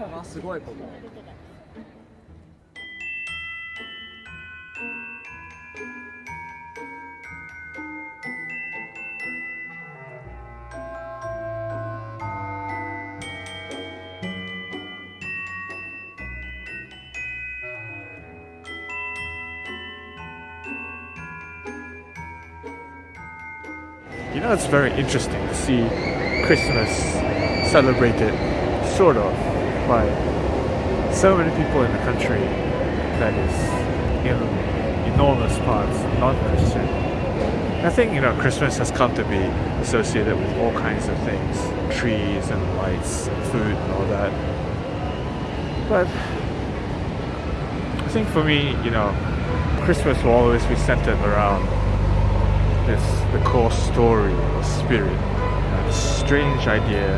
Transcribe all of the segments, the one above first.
がすごいこと You know, it's very interesting to see Christmas celebrated sort of by so many people in the country that is in enormous parts non-Christian. I think, you know, Christmas has come to be associated with all kinds of things. Trees and lights and food and all that. But I think for me, you know, Christmas will always be centered around this the core story or spirit, the strange idea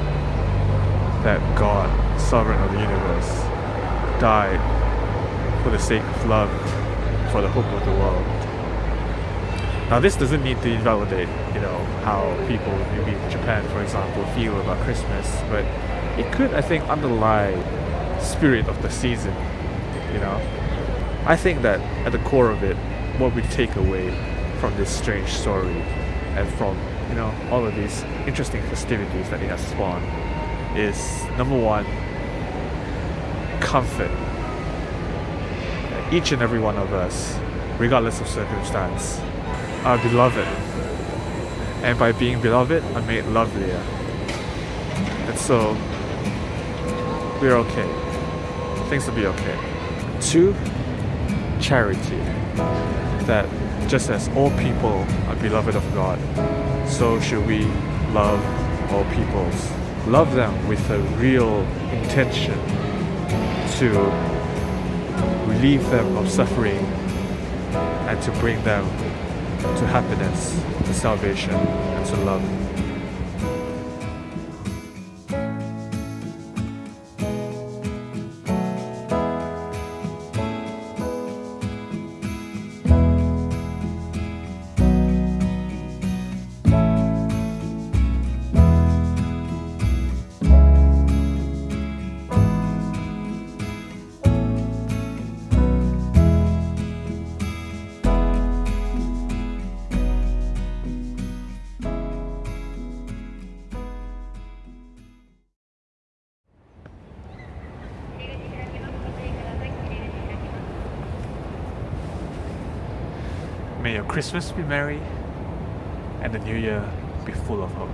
that God, sovereign of the universe, died for the sake of love, for the hope of the world. Now, this doesn't need to invalidate, you know, how people maybe in Japan, for example, feel about Christmas, but it could, I think, underlie spirit of the season. You know, I think that at the core of it, what we take away from this strange story and from you know all of these interesting festivities that it has spawned is number one comfort each and every one of us regardless of circumstance. Are beloved. And by being beloved are made lovelier. And so we're okay. Things will be okay. Two charity. That just as all people are beloved of God, so should we love all peoples. Love them with a real intention to relieve them of suffering and to bring them to happiness, to salvation, and to love. May your Christmas be merry and the new year be full of hope.